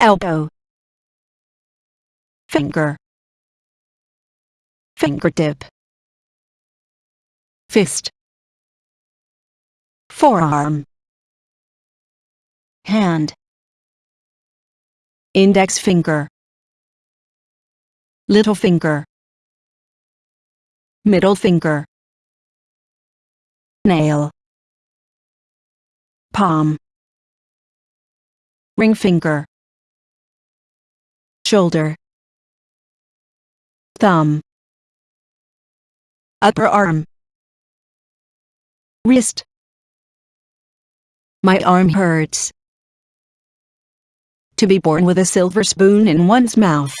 elbow finger fingertip fist forearm hand index finger little finger middle finger nail palm ring finger shoulder. Thumb. Upper arm. Wrist. My arm hurts. To be born with a silver spoon in one's mouth